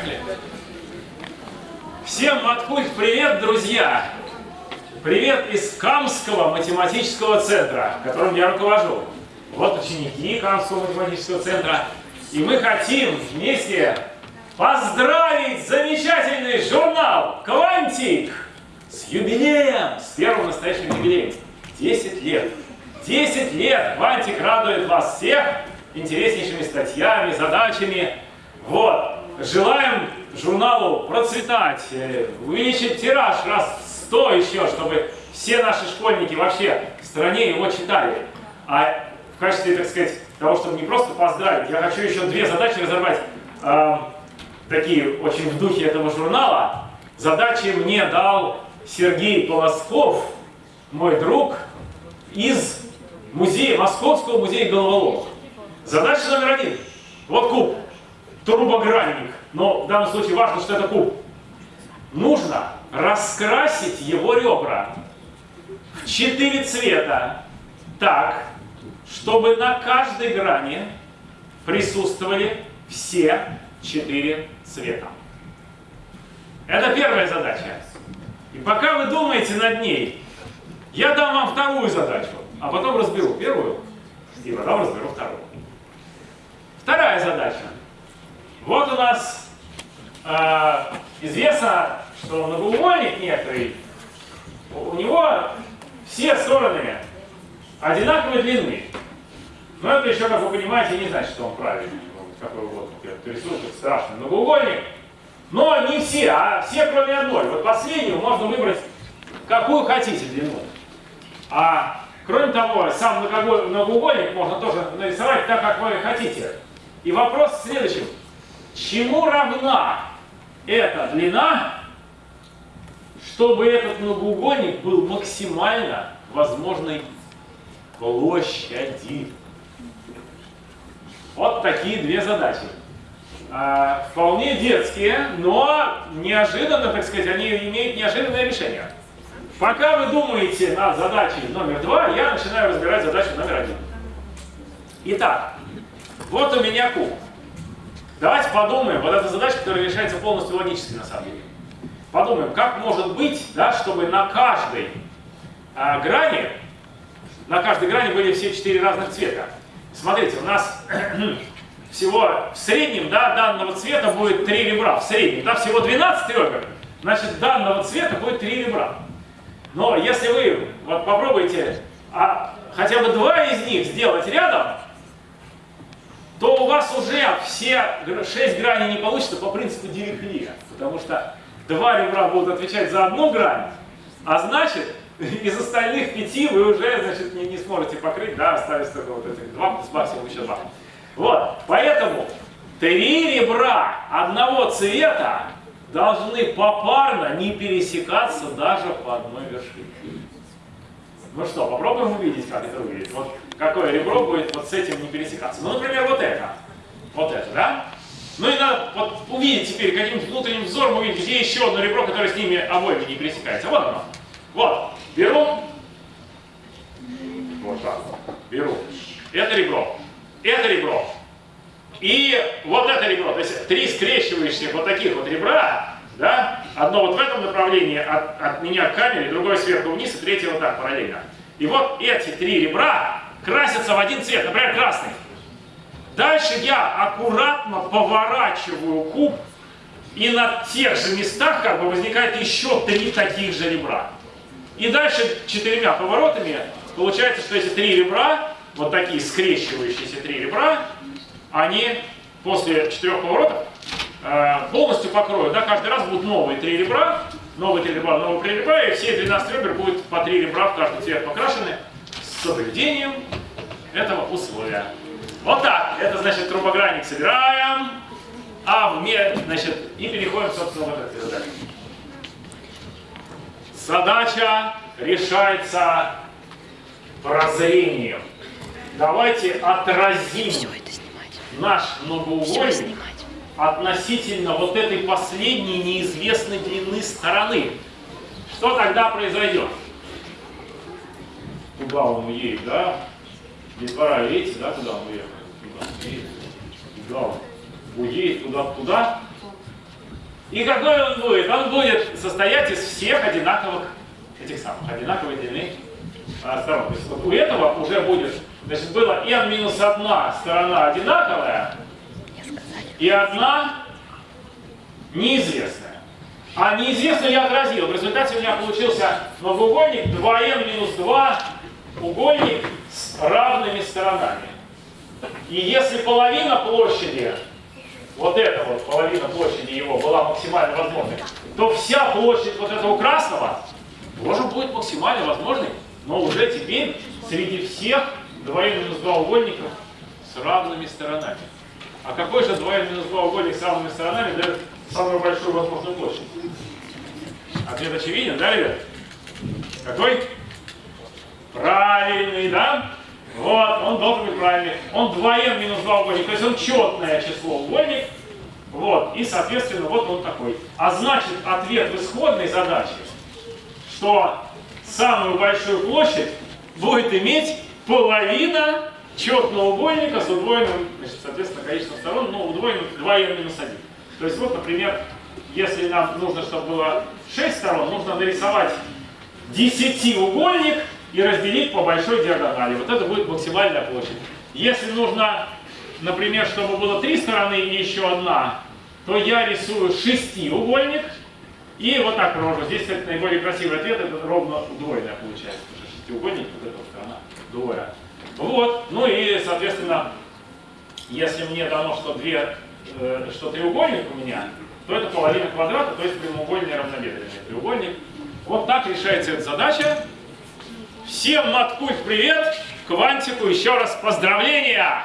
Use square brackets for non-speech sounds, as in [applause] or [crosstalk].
Поехали. Всем Маткульт привет, друзья! Привет из Камского математического центра, которым я руковожу. Вот ученики Камского математического центра. И мы хотим вместе поздравить замечательный журнал «Квантик» с юбилеем, с первым настоящим юбилеем. 10 лет. 10 лет «Квантик» радует вас всех интереснейшими статьями, задачами. Вот. Желаем журналу процветать, э, увеличить тираж раз 100 еще, чтобы все наши школьники вообще в стране его читали. А в качестве, так сказать, того, чтобы не просто поздравить, я хочу еще две задачи разорвать, э, такие очень в духе этого журнала. Задачи мне дал Сергей Полосков, мой друг, из музея, Московского музея головоломок. Задача номер один. Вот куб, турбогранник. Но в данном случае важно, что это куб. Нужно раскрасить его ребра в четыре цвета так, чтобы на каждой грани присутствовали все четыре цвета. Это первая задача. И пока вы думаете над ней, я дам вам вторую задачу, а потом разберу первую, и потом разберу вторую. Вторая задача. Вот у нас э, известно, что многоугольник некоторый, у него все стороны одинаковой длины. Но это еще, как вы понимаете, не значит, что он правильный. Какой вот рисунок страшный многоугольник. Но не все, а все кроме одной. Вот последнюю можно выбрать какую хотите длину. А кроме того, сам многоугольник можно тоже нарисовать так, как вы хотите. И вопрос в следующем. Чему равна эта длина, чтобы этот многоугольник был максимально возможной площади? Вот такие две задачи. А, вполне детские, но неожиданно, так сказать, они имеют неожиданное решение. Пока вы думаете над задачей номер два, я начинаю разбирать задачу номер один. Итак, вот у меня куб. Давайте подумаем, вот эта задача, которая решается полностью логически на самом деле. Подумаем, как может быть, да, чтобы на каждой а, грани, на каждой грани были все четыре разных цвета. Смотрите, у нас [clears throat] всего в среднем да, данного цвета будет три ребра. В среднем, да, всего 12 ребер, значит данного цвета будет три ребра. Но если вы вот попробуете а, хотя бы два из них сделать рядом, то у вас уже все шесть граней не получится по принципу Дирихлия. Потому что два ребра будут отвечать за одну грань, а значит, [laughs] из остальных пяти вы уже значит, не, не сможете покрыть, да, остались только вот этих два, плюс максимум еще два. Вот, поэтому три ребра одного цвета должны попарно не пересекаться даже по одной вершине. Ну что, попробуем увидеть, как это выглядит. Вот какое ребро будет вот с этим не пересекаться. Ну, например, вот это. Вот это, да? Ну и надо вот увидеть теперь, каким-нибудь внутренним взором увидеть, где еще одно ребро, которое с ними обоими не пересекается. Вот оно. Вот. Беру. Вот так. Беру. Это ребро. Это ребро. И вот это ребро. То есть три скрещивающихся вот таких вот ребра, да? Одно вот в этом направлении от, от меня к камере, другое сверху вниз, и третье вот так параллельно. И вот эти три ребра красятся в один цвет, например, красный. Дальше я аккуратно поворачиваю куб, и на тех же местах как бы возникает еще три таких же ребра. И дальше четырьмя поворотами получается, что эти три ребра, вот такие скрещивающиеся три ребра, они после четырех поворотов полностью покроют. Да, каждый раз будут новые три ребра, новые три ребра, новые три ребра, и все 12 ребер будут по три ребра в каждый цвет покрашены с соблюдением этого условия. Вот так. Это значит трубогранник собираем, а в мер, значит, и переходим, собственно, в этот задачу. Задача решается прозрением. Давайте отразим наш многоугольник относительно вот этой последней неизвестной длины стороны. Что тогда произойдет? Куда он уедет, да? Детвора, видите, да, куда он уехал? Куда он уедет? Туда-туда? И какой он будет? Он будет состоять из всех одинаковых, этих самых, одинаковой длины а, сторон. То есть вот у этого уже будет, значит, было n минус одна сторона одинаковая и одна неизвестная. А неизвестную я отразил. В результате у меня получился многоугольник 2n минус 2 угольник с равными сторонами. И если половина площади, вот эта вот половина площади его была максимально возможной, то вся площадь вот этого красного тоже будет максимально возможной, но уже теперь среди всех 2n минус 2 угольников с равными сторонами. А какой же 2n минус 2 угольник с равными сторонами дает самую большую возможную площадь? Ответ очевиден, да, ребят? Какой? Правильный, да? Вот, он должен быть правильный. Он 2n минус 2 угольник, то есть он четное число угольник. Вот, и соответственно вот он такой. А значит, ответ в исходной задаче, что самую большую площадь будет иметь половина четного угольника с удвоенным, значит, соответственно, количеством сторон, но удвоенным 2n минус 1. То есть вот, например, если нам нужно, чтобы было 6 сторон, нужно нарисовать 10-угольник и разделить по большой диагонали. Вот это будет максимальная площадь. Если нужно, например, чтобы было 3 стороны и еще одна, то я рисую шестиугольник и вот так рожу. Здесь, наиболее красивый ответ, это ровно удвоенная получается. Потому что шестиугольник, вот эта сторона, двое. Вот, ну и, соответственно, если мне дано, что, две, э, что треугольник у меня, то это половина квадрата, то есть прямоугольный равнобедренный треугольник. Вот так решается эта задача. Всем маткульт привет! Квантику еще раз поздравления!